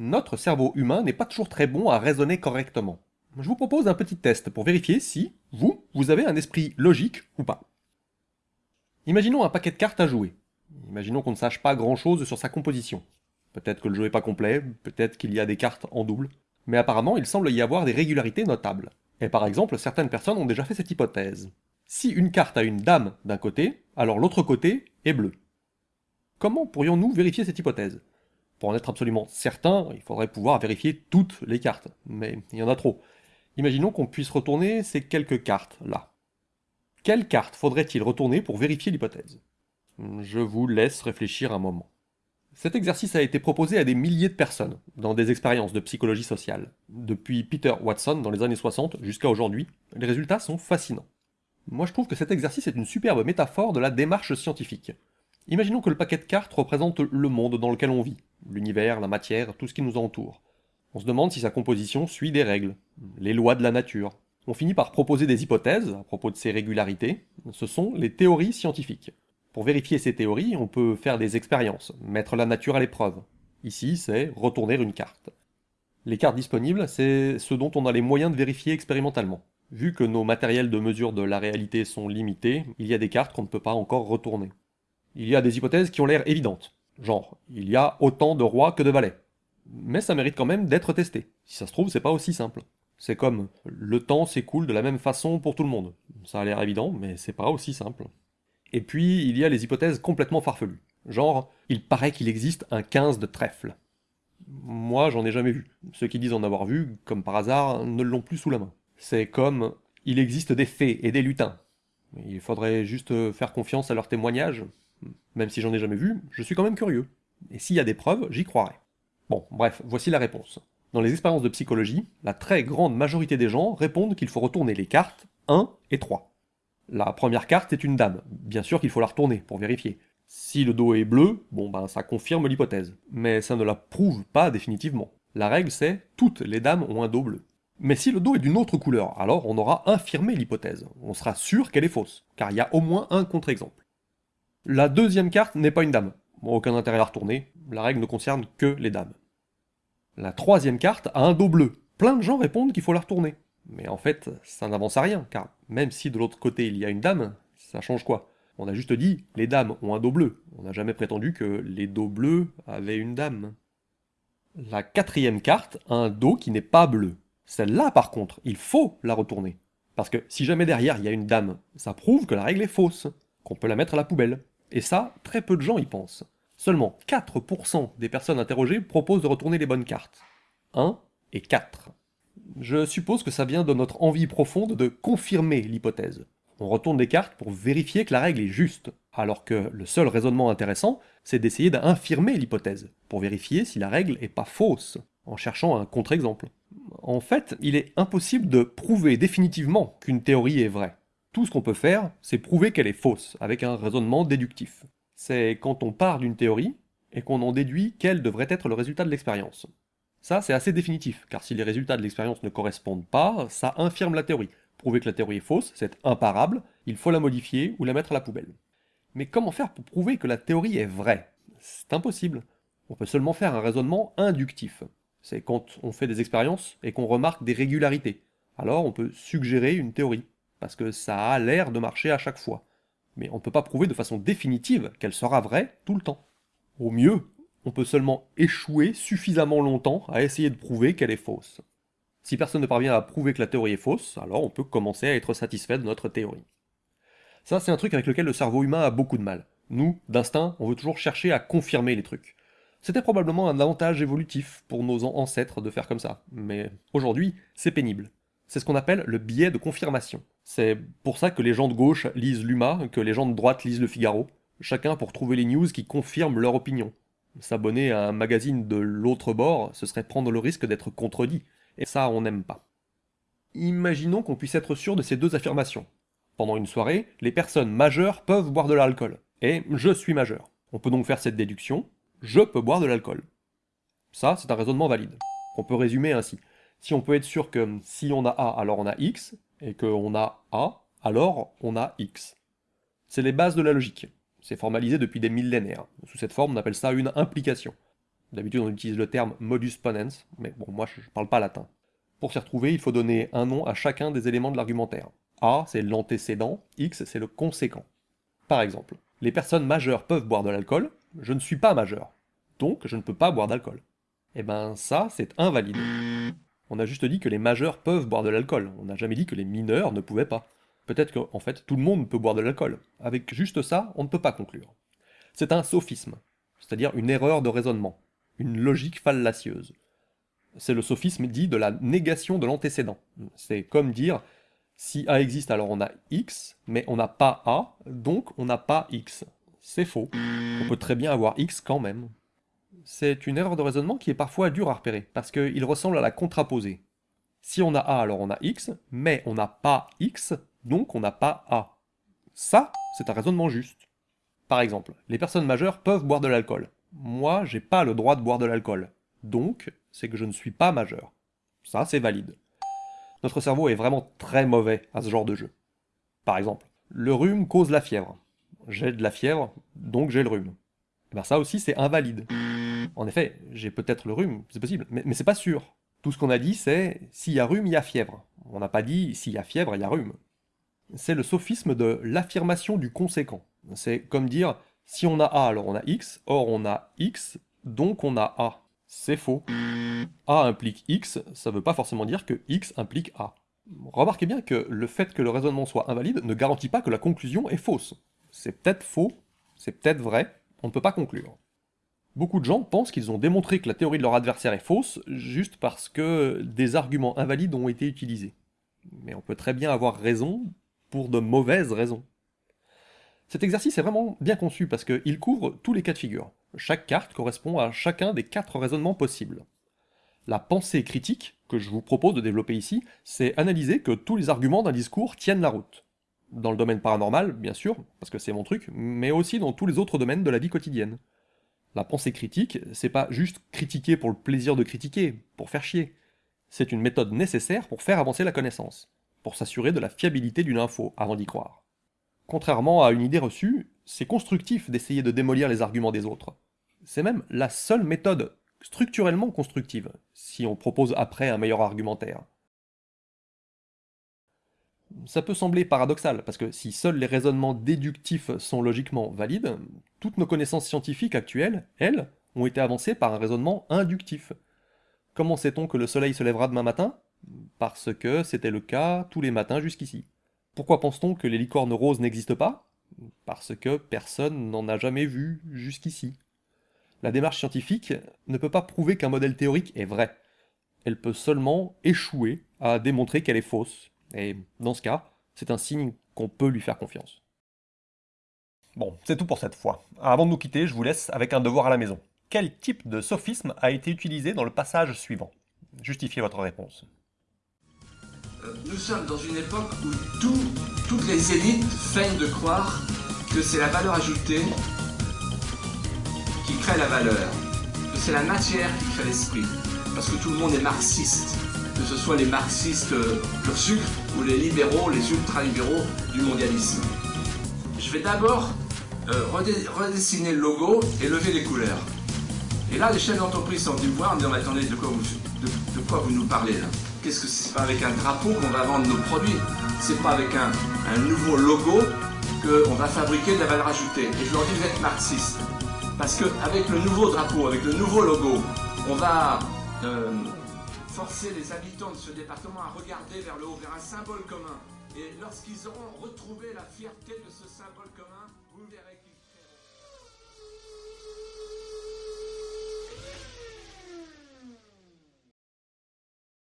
notre cerveau humain n'est pas toujours très bon à raisonner correctement. Je vous propose un petit test pour vérifier si, vous, vous avez un esprit logique ou pas. Imaginons un paquet de cartes à jouer. Imaginons qu'on ne sache pas grand-chose sur sa composition. Peut-être que le jeu n'est pas complet, peut-être qu'il y a des cartes en double, mais apparemment il semble y avoir des régularités notables. Et par exemple, certaines personnes ont déjà fait cette hypothèse. Si une carte a une dame d'un côté, alors l'autre côté est bleu. Comment pourrions-nous vérifier cette hypothèse? Pour en être absolument certain, il faudrait pouvoir vérifier toutes les cartes, mais il y en a trop. Imaginons qu'on puisse retourner ces quelques cartes là. Quelle carte faudrait-il retourner pour vérifier l'hypothèse? Je vous laisse réfléchir un moment. Cet exercice a été proposé à des milliers de personnes, dans des expériences de psychologie sociale. Depuis Peter Watson dans les années 60 jusqu'à aujourd'hui, les résultats sont fascinants. Moi je trouve que cet exercice est une superbe métaphore de la démarche scientifique. Imaginons que le paquet de cartes représente le monde dans lequel on vit, l'univers, la matière, tout ce qui nous entoure. On se demande si sa composition suit des règles, les lois de la nature. On finit par proposer des hypothèses à propos de ces régularités, ce sont les théories scientifiques. Pour vérifier ces théories, on peut faire des expériences, mettre la nature à l'épreuve. Ici, c'est retourner une carte. Les cartes disponibles, c'est ce dont on a les moyens de vérifier expérimentalement. Vu que nos matériels de mesure de la réalité sont limités, il y a des cartes qu'on ne peut pas encore retourner. Il y a des hypothèses qui ont l'air évidentes, genre, il y a autant de rois que de valets. Mais ça mérite quand même d'être testé. Si ça se trouve, c'est pas aussi simple. C'est comme, le temps s'écoule de la même façon pour tout le monde. Ça a l'air évident, mais c'est pas aussi simple. Et puis, il y a les hypothèses complètement farfelues. Genre, il paraît qu'il existe un 15 de trèfle. Moi, j'en ai jamais vu. Ceux qui disent en avoir vu, comme par hasard, ne l'ont plus sous la main. C'est comme, il existe des fées et des lutins. Il faudrait juste faire confiance à leurs témoignages. Même si j'en ai jamais vu, je suis quand même curieux. Et s'il y a des preuves, j'y croirai. Bon, bref, voici la réponse. Dans les expériences de psychologie, la très grande majorité des gens répondent qu'il faut retourner les cartes 1 et 3. La première carte est une dame. Bien sûr qu'il faut la retourner pour vérifier. Si le dos est bleu, bon ben ça confirme l'hypothèse. Mais ça ne la prouve pas définitivement. La règle c'est toutes les dames ont un dos bleu. Mais si le dos est d'une autre couleur, alors on aura infirmé l'hypothèse. On sera sûr qu'elle est fausse, car il y a au moins un contre-exemple. La deuxième carte n'est pas une dame. aucun intérêt à la retourner, la règle ne concerne que les dames. La troisième carte a un dos bleu. Plein de gens répondent qu'il faut la retourner. Mais en fait, ça n'avance à rien, car même si de l'autre côté il y a une dame, ça change quoi? On a juste dit, les dames ont un dos bleu. On n'a jamais prétendu que les dos bleus avaient une dame. La quatrième carte a un dos qui n'est pas bleu. Celle-là, par contre, il faut la retourner. Parce que si jamais derrière il y a une dame, ça prouve que la règle est fausse, qu'on peut la mettre à la poubelle. Et ça, très peu de gens y pensent. Seulement 4% des personnes interrogées proposent de retourner les bonnes cartes. 1 et 4. Je suppose que ça vient de notre envie profonde de confirmer l'hypothèse. On retourne des cartes pour vérifier que la règle est juste, alors que le seul raisonnement intéressant, c'est d'essayer d'infirmer l'hypothèse, pour vérifier si la règle est pas fausse, en cherchant un contre-exemple. En fait, il est impossible de prouver définitivement qu'une théorie est vraie. Tout ce qu'on peut faire, c'est prouver qu'elle est fausse, avec un raisonnement déductif. C'est quand on part d'une théorie, et qu'on en déduit quel devrait être le résultat de l'expérience. Ça, c'est assez définitif, car si les résultats de l'expérience ne correspondent pas, ça infirme la théorie. Prouver que la théorie est fausse, c'est imparable, il faut la modifier ou la mettre à la poubelle. Mais comment faire pour prouver que la théorie est vraie? C'est impossible. On peut seulement faire un raisonnement inductif. C'est quand on fait des expériences et qu'on remarque des régularités. Alors on peut suggérer une théorie, parce que ça a l'air de marcher à chaque fois. Mais on ne peut pas prouver de façon définitive qu'elle sera vraie tout le temps. Au mieux, on peut seulement échouer suffisamment longtemps à essayer de prouver qu'elle est fausse. Si personne ne parvient à prouver que la théorie est fausse, alors on peut commencer à être satisfait de notre théorie. Ça, c'est un truc avec lequel le cerveau humain a beaucoup de mal. Nous, d'instinct, on veut toujours chercher à confirmer les trucs. C'était probablement un avantage évolutif pour nos ancêtres de faire comme ça, mais aujourd'hui, c'est pénible. C'est ce qu'on appelle le biais de confirmation. C'est pour ça que les gens de gauche lisent l'UMA, que les gens de droite lisent le Figaro, chacun pour trouver les news qui confirment leur opinion. S'abonner à un magazine de l'autre bord, ce serait prendre le risque d'être contredit, et ça on n'aime pas. Imaginons qu'on puisse être sûr de ces deux affirmations. Pendant une soirée, les personnes majeures peuvent boire de l'alcool, et je suis majeur. On peut donc faire cette déduction, je peux boire de l'alcool. Ça, c'est un raisonnement valide. On peut résumer ainsi. Si on peut être sûr que si on a A, alors on a X, et qu'on a A, alors on a X. C'est les bases de la logique. C'est formalisé depuis des millénaires. Sous cette forme, on appelle ça une implication. D'habitude, on utilise le terme modus ponens, mais bon, moi, je parle pas latin. Pour s'y retrouver, il faut donner un nom à chacun des éléments de l'argumentaire. A, c'est l'antécédent, X, c'est le conséquent. Par exemple, les personnes majeures peuvent boire de l'alcool, je ne suis pas majeur, donc je ne peux pas boire d'alcool. Eh ben ça, c'est invalide. On a juste dit que les majeurs peuvent boire de l'alcool, on n'a jamais dit que les mineurs ne pouvaient pas. Peut-être qu'en fait, tout le monde peut boire de l'alcool. Avec juste ça, on ne peut pas conclure. C'est un sophisme, c'est-à-dire une erreur de raisonnement, une logique fallacieuse. C'est le sophisme dit de la négation de l'antécédent. C'est comme dire, si A existe, alors on a X, mais on n'a pas A, donc on n'a pas X. C'est faux. On peut très bien avoir X quand même. C'est une erreur de raisonnement qui est parfois dure à repérer, parce qu'il ressemble à la contraposée. Si on a A, alors on a X, mais on n'a pas X, donc on n'a pas A. Ça, c'est un raisonnement juste. Par exemple, les personnes majeures peuvent boire de l'alcool. Moi, j'ai pas le droit de boire de l'alcool. Donc, c'est que je ne suis pas majeur. Ça, c'est valide. Notre cerveau est vraiment très mauvais à ce genre de jeu. Par exemple, le rhume cause la fièvre. J'ai de la fièvre, donc j'ai le rhume. Eh ben ça aussi, c'est invalide. En effet, j'ai peut-être le rhume, c'est possible, mais, c'est pas sûr. Tout ce qu'on a dit, c'est s'il y a rhume, il y a fièvre. On n'a pas dit s'il y a fièvre, il y a rhume. C'est le sophisme de l'affirmation du conséquent. C'est comme dire si on a A, alors on a X, or on a X, donc on a A. C'est faux. A implique X, ça veut pas forcément dire que X implique A. Remarquez bien que le fait que le raisonnement soit invalide ne garantit pas que la conclusion est fausse. C'est peut-être faux, c'est peut-être vrai, on ne peut pas conclure. Beaucoup de gens pensent qu'ils ont démontré que la théorie de leur adversaire est fausse juste parce que des arguments invalides ont été utilisés. Mais on peut très bien avoir raison pour de mauvaises raisons. Cet exercice est vraiment bien conçu parce qu'il couvre tous les cas de figure. Chaque carte correspond à chacun des quatre raisonnements possibles. La pensée critique, que je vous propose de développer ici, c'est analyser que tous les arguments d'un discours tiennent la route. Dans le domaine paranormal, bien sûr, parce que c'est mon truc, mais aussi dans tous les autres domaines de la vie quotidienne. La pensée critique, c'est pas juste critiquer pour le plaisir de critiquer, pour faire chier. C'est une méthode nécessaire pour faire avancer la connaissance, pour s'assurer de la fiabilité d'une info avant d'y croire. Contrairement à une idée reçue, c'est constructif d'essayer de démolir les arguments des autres. C'est même la seule méthode structurellement constructive, si on propose après un meilleur argumentaire. Ça peut sembler paradoxal, parce que si seuls les raisonnements déductifs sont logiquement valides, toutes nos connaissances scientifiques actuelles, elles, ont été avancées par un raisonnement inductif. Comment sait-on que le soleil se lèvera demain matin? Parce que c'était le cas tous les matins jusqu'ici. Pourquoi pense-t-on que les licornes roses n'existent pas? Parce que personne n'en a jamais vu jusqu'ici. La démarche scientifique ne peut pas prouver qu'un modèle théorique est vrai. Elle peut seulement échouer à démontrer qu'elle est fausse. Et dans ce cas, c'est un signe qu'on peut lui faire confiance. Bon, c'est tout pour cette fois. Avant de nous quitter, je vous laisse avec un devoir à la maison. Quel type de sophisme a été utilisé dans le passage suivant? Justifiez votre réponse. Euh, nous sommes dans une époque où toutes les élites feignent de croire que c'est la valeur ajoutée qui crée la valeur, que c'est la matière qui crée l'esprit, parce que tout le monde est marxiste, que ce soit les marxistes euh, pur sucre ou les libéraux, les ultra-libéraux du mondialisme. Je vais d'abord euh, redessiner le logo et lever les couleurs. Et là, les chefs d'entreprise sont venus me voir en me disant, attendez, de quoi vous, nous parlez là? Qu'est-ce que c'est? Pas avec un drapeau qu'on va vendre nos produits C'est pas avec un, nouveau logo qu'on va fabriquer de la valeur ajoutée. Et je leur dis, vous êtes marxiste. Parce qu'avec le nouveau drapeau, avec le nouveau logo, on va euh, forcer les habitants de ce département à regarder vers le haut, vers un symbole commun. Et lorsqu'ils auront retrouvé la fierté de ce symbole commun, vous verrez